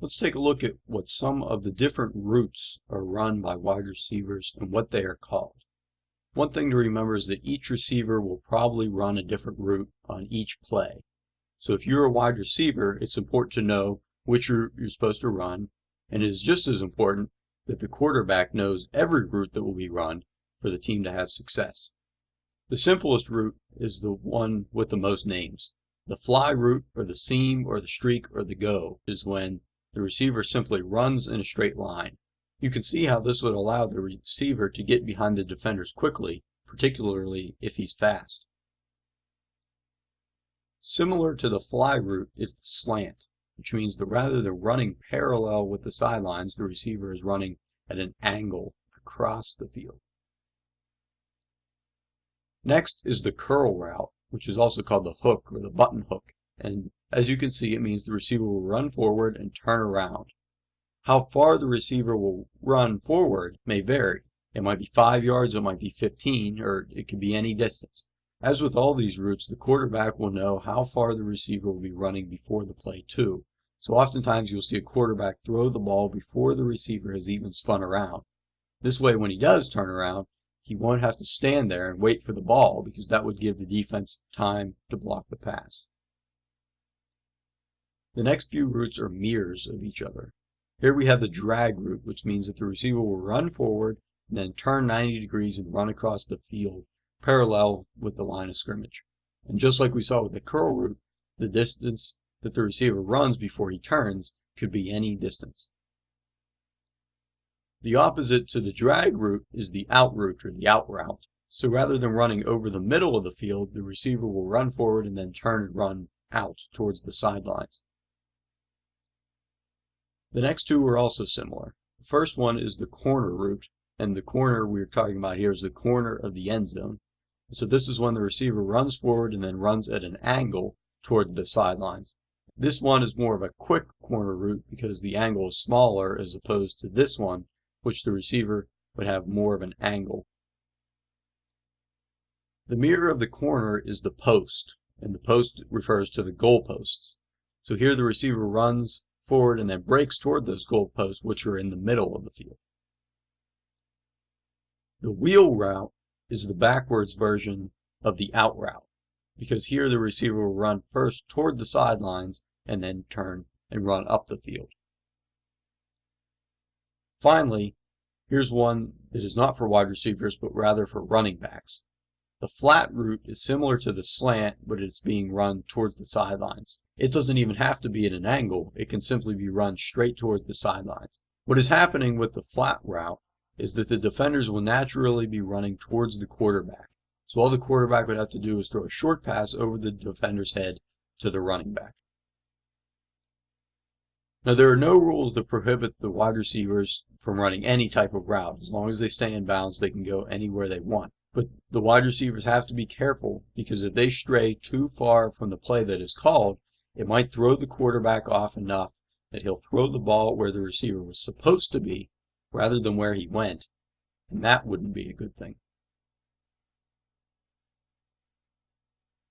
Let's take a look at what some of the different routes are run by wide receivers and what they are called. One thing to remember is that each receiver will probably run a different route on each play. So if you're a wide receiver, it's important to know which route you're supposed to run, and it is just as important that the quarterback knows every route that will be run for the team to have success. The simplest route is the one with the most names. The fly route, or the seam, or the streak, or the go is when the receiver simply runs in a straight line. You can see how this would allow the receiver to get behind the defenders quickly, particularly if he's fast. Similar to the fly route is the slant, which means that rather than running parallel with the sidelines, the receiver is running at an angle across the field. Next is the curl route, which is also called the hook or the button hook, and as you can see, it means the receiver will run forward and turn around. How far the receiver will run forward may vary. It might be 5 yards, it might be 15, or it could be any distance. As with all these routes, the quarterback will know how far the receiver will be running before the play too. So oftentimes you'll see a quarterback throw the ball before the receiver has even spun around. This way, when he does turn around, he won't have to stand there and wait for the ball because that would give the defense time to block the pass. The next few routes are mirrors of each other. Here we have the drag route, which means that the receiver will run forward and then turn 90 degrees and run across the field parallel with the line of scrimmage. And just like we saw with the curl route, the distance that the receiver runs before he turns could be any distance. The opposite to the drag route is the out route or the out route. So rather than running over the middle of the field, the receiver will run forward and then turn and run out towards the sidelines. The next two are also similar. The first one is the corner route, and the corner we're talking about here is the corner of the end zone. So this is when the receiver runs forward and then runs at an angle toward the sidelines. This one is more of a quick corner route because the angle is smaller as opposed to this one, which the receiver would have more of an angle. The mirror of the corner is the post, and the post refers to the goal posts. So here the receiver runs forward and then breaks toward those goalposts which are in the middle of the field. The wheel route is the backwards version of the out route because here the receiver will run first toward the sidelines and then turn and run up the field. Finally, here's one that is not for wide receivers but rather for running backs. The flat route is similar to the slant, but it's being run towards the sidelines. It doesn't even have to be at an angle. It can simply be run straight towards the sidelines. What is happening with the flat route is that the defenders will naturally be running towards the quarterback. So all the quarterback would have to do is throw a short pass over the defender's head to the running back. Now there are no rules that prohibit the wide receivers from running any type of route. As long as they stay in bounds, they can go anywhere they want. But the wide receivers have to be careful because if they stray too far from the play that is called, it might throw the quarterback off enough that he'll throw the ball where the receiver was supposed to be rather than where he went, and that wouldn't be a good thing.